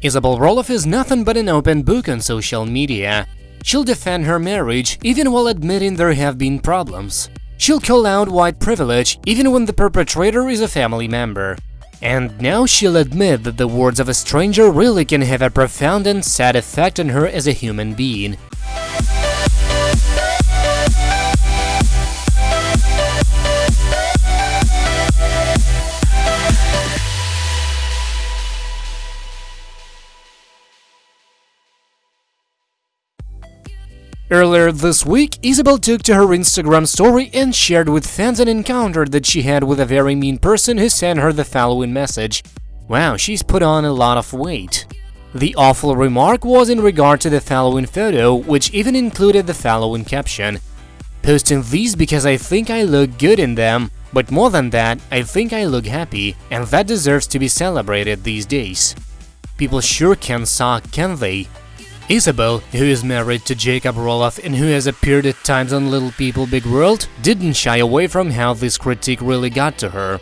Isabel Roloff is nothing but an open book on social media. She'll defend her marriage even while admitting there have been problems. She'll call out white privilege even when the perpetrator is a family member. And now she'll admit that the words of a stranger really can have a profound and sad effect on her as a human being. Earlier this week, Isabel took to her Instagram story and shared with fans an encounter that she had with a very mean person who sent her the following message. Wow, she's put on a lot of weight. The awful remark was in regard to the following photo, which even included the following caption. Posting these because I think I look good in them, but more than that, I think I look happy, and that deserves to be celebrated these days. People sure can suck, can they? Isabel, who is married to Jacob Roloff and who has appeared at times on Little People Big World, didn't shy away from how this critique really got to her.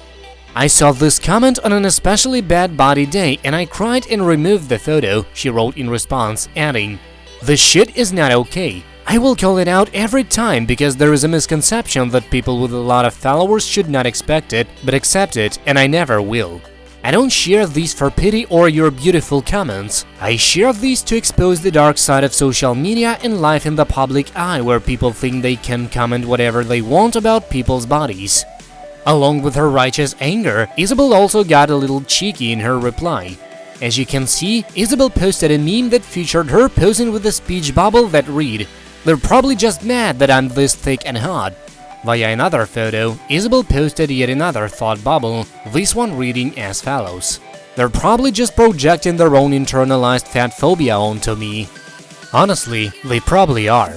I saw this comment on an especially bad body day and I cried and removed the photo, she wrote in response, adding, The shit is not okay. I will call it out every time because there is a misconception that people with a lot of followers should not expect it, but accept it, and I never will. I don't share these for pity or your beautiful comments. I share these to expose the dark side of social media and life in the public eye where people think they can comment whatever they want about people's bodies. Along with her righteous anger, Isabel also got a little cheeky in her reply. As you can see, Isabel posted a meme that featured her posing with a speech bubble that read, They're probably just mad that I'm this thick and hot. Via another photo, Isabel posted yet another thought bubble, this one reading as follows. They're probably just projecting their own internalized fat phobia onto me. Honestly, they probably are.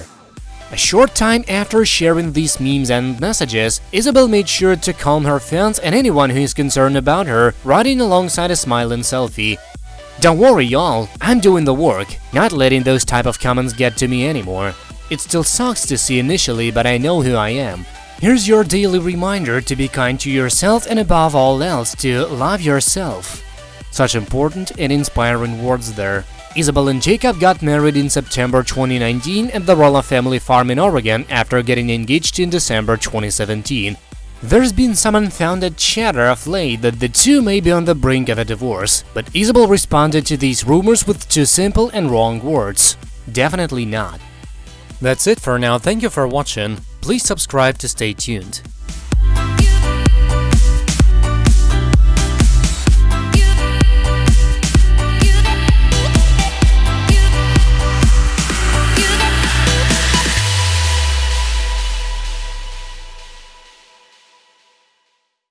A short time after sharing these memes and messages, Isabel made sure to calm her fans and anyone who is concerned about her, writing alongside a smiling selfie. Don't worry y'all, I'm doing the work, not letting those type of comments get to me anymore. It still sucks to see initially, but I know who I am. Here's your daily reminder to be kind to yourself and above all else to love yourself. Such important and inspiring words there. Isabel and Jacob got married in September 2019 at the Roloff family farm in Oregon after getting engaged in December 2017. There's been some unfounded chatter of late that the two may be on the brink of a divorce, but Isabel responded to these rumors with two simple and wrong words. Definitely not. That's it for now, thank you for watching, please subscribe to stay tuned.